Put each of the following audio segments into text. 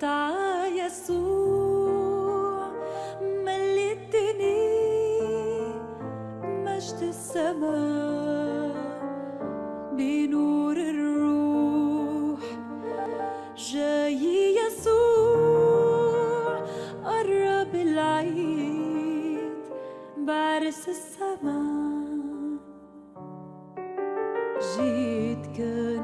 تعا يسوع مليتني مجد السماء بنور الروح جاي يسوع قرب العيد بعرس السماء جيت كان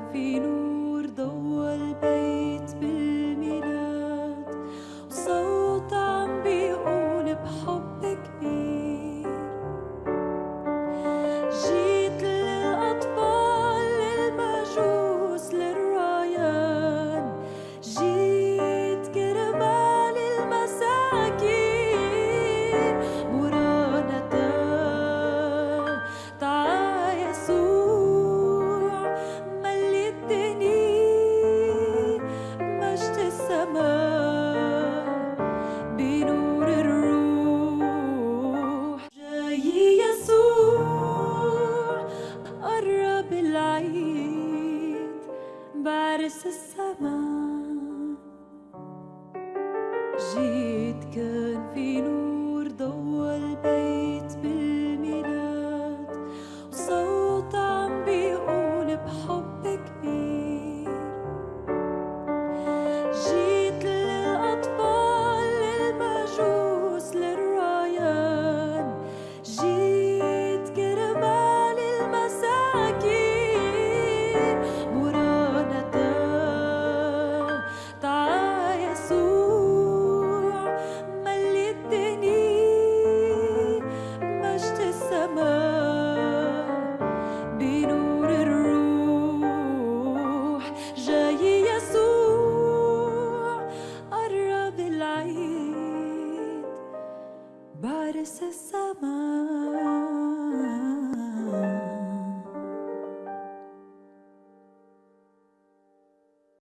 بعرس السماء. جيت كان في نور Bersesama